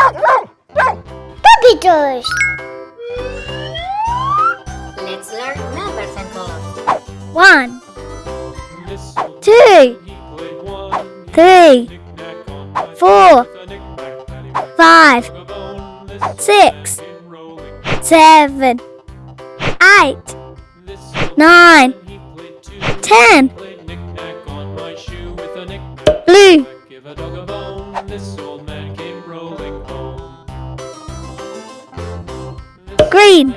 Puppy toys. Let's learn numbers and colors. One, two, three, four, five, six, seven, eight, nine, ten. Blue, home.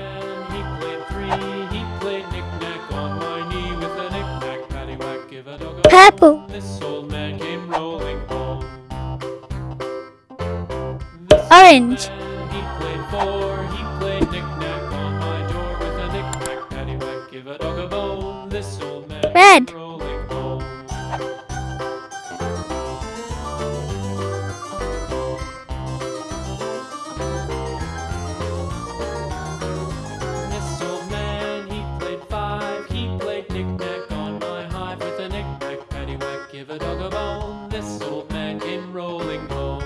This orange, man, This old man came rolling home.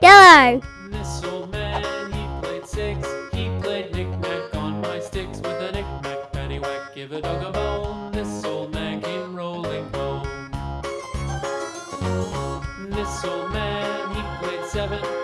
yellow, This old man, he played six. He played knick-knack on my sticks with a knick-knack, paddywhack. Give a dog a bone. This old man came rolling home. This old man, he played seven.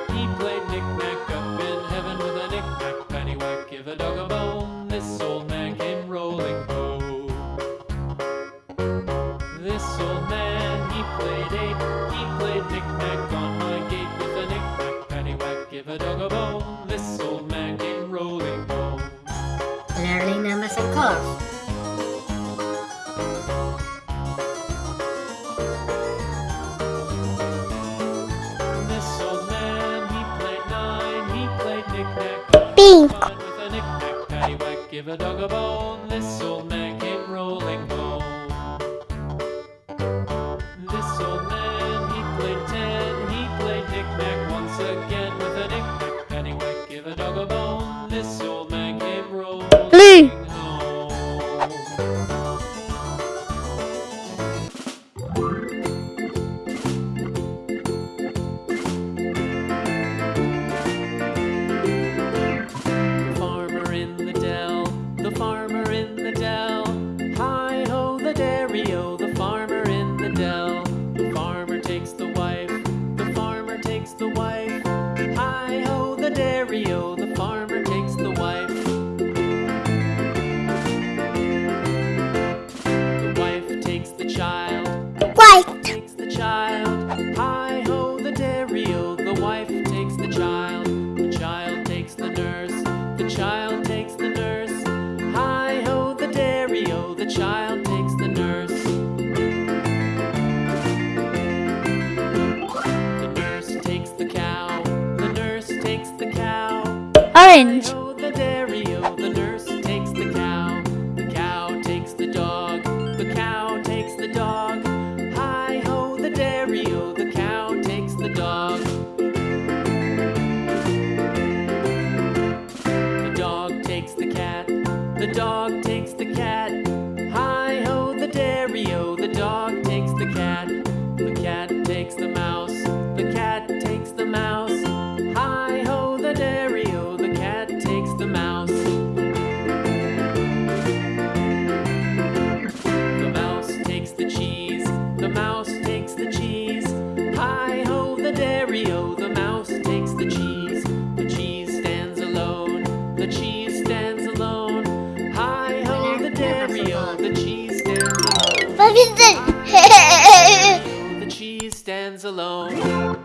Knick-knack on my gate with a knick-knack, paddywhack. Give a dog a bone. This old man came rolling home. Learning numbers and colors. This old man, he played nine. He played knick-knack Pink. my lawn with a. Give a dog a bone. This old man again with a knick-knack, paddywhack. Give a dog a bone. This old man came rolling the the farmer takes the wife. The wife takes the child, white, takes the child. Hi ho, the dairy o, the wife takes the child. The child takes the nurse, the child The dog takes the cat. Hi-ho, the dairy-o, the dog takes the cat. The cat takes the mouse. The cat takes the mouse. Hi-ho, the dairy-o, the cat takes the mouse. The mouse takes the cheese. The mouse takes the cheese. The dairy-o, the mouse takes the the cheese stands alone. The cheese stands alone.